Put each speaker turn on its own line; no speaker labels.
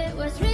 it was real